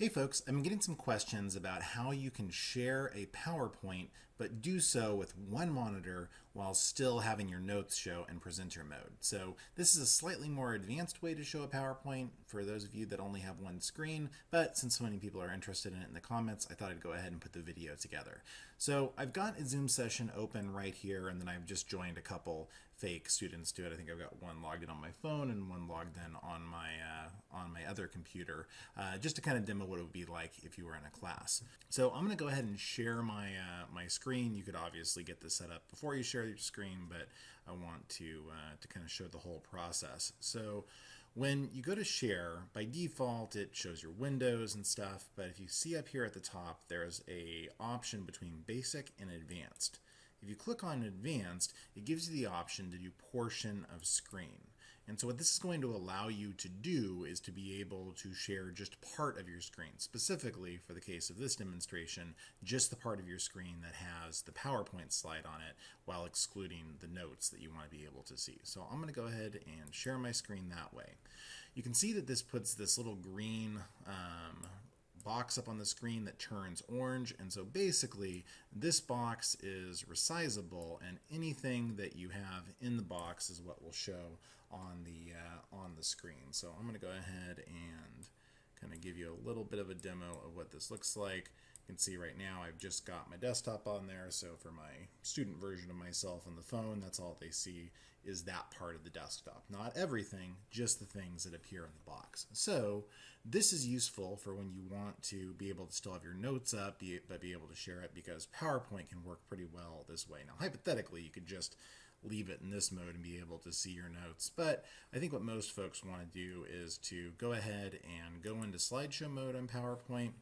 Hey folks, I'm getting some questions about how you can share a PowerPoint but do so with one monitor while still having your notes show in presenter mode. So this is a slightly more advanced way to show a PowerPoint for those of you that only have one screen, but since so many people are interested in it in the comments, I thought I'd go ahead and put the video together. So I've got a Zoom session open right here and then I've just joined a couple fake students to it. I think I've got one logged in on my phone and one logged in on my uh, on my other computer, uh, just to kind of demo what it would be like if you were in a class. So I'm going to go ahead and share my uh, my screen. You could obviously get this set up before you share screen, but I want to uh, to kind of show the whole process. So when you go to share, by default it shows your windows and stuff, but if you see up here at the top, there's a option between basic and advanced. If you click on advanced, it gives you the option to do portion of screen. And so what this is going to allow you to do is to be able to share just part of your screen. Specifically, for the case of this demonstration, just the part of your screen that has the PowerPoint slide on it while excluding the notes that you want to be able to see. So I'm going to go ahead and share my screen that way. You can see that this puts this little green um, box up on the screen that turns orange. And so basically, this box is resizable, and anything that you have in the box is what will show on the uh, on the screen. So I'm going to go ahead and kind of give you a little bit of a demo of what this looks like. You can see right now I've just got my desktop on there. So for my student version of myself on the phone, that's all they see is that part of the desktop. Not everything, just the things that appear in the box. So this is useful for when you want to be able to still have your notes up, but be able to share it because PowerPoint can work pretty well this way. Now, hypothetically, you could just leave it in this mode and be able to see your notes. But I think what most folks want to do is to go ahead and go into slideshow mode on PowerPoint,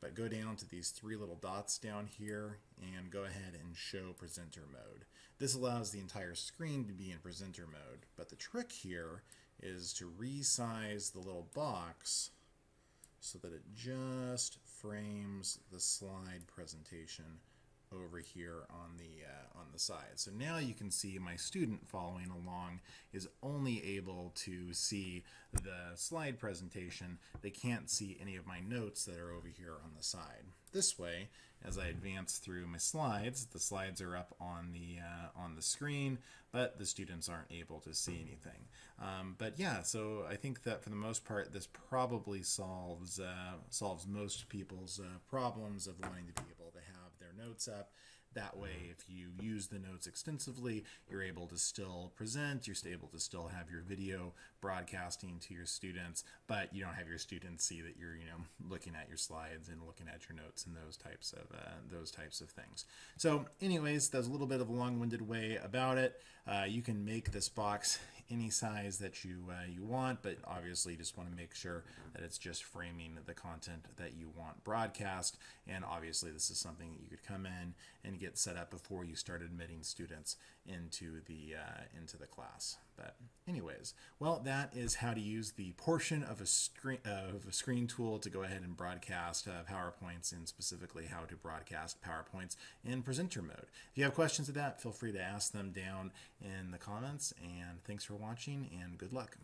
but go down to these three little dots down here and go ahead and show presenter mode. This allows the entire screen to be in presenter mode, but the trick here is to resize the little box so that it just frames the slide presentation over here on the uh, on the side. So now you can see my student following along is only able to see the slide presentation. They can't see any of my notes that are over here on the side. This way, as I advance through my slides, the slides are up on the uh, on the screen, but the students aren't able to see anything. Um, but yeah, so I think that for the most part, this probably solves uh, solves most people's uh, problems of wanting to be able to have their notes up. That way, if you use the notes extensively, you're able to still present, you're able to still have your video broadcasting to your students, but you don't have your students see that you're, you know, looking at your slides and looking at your notes and those types of uh, those types of things. So, anyways, that's a little bit of a long-winded way about it. Uh, you can make this box any size that you uh, you want, but obviously just want to make sure that it's just framing the content that you want broadcast. And obviously, this is something that you could come in and get set up before you start admitting students into the uh, into the class. But anyways, well, that is how to use the portion of a screen of a screen tool to go ahead and broadcast uh, PowerPoints, and specifically how to broadcast PowerPoints in presenter mode. If you have questions of that, feel free to ask them down in the comments. And thanks for watching, and good luck.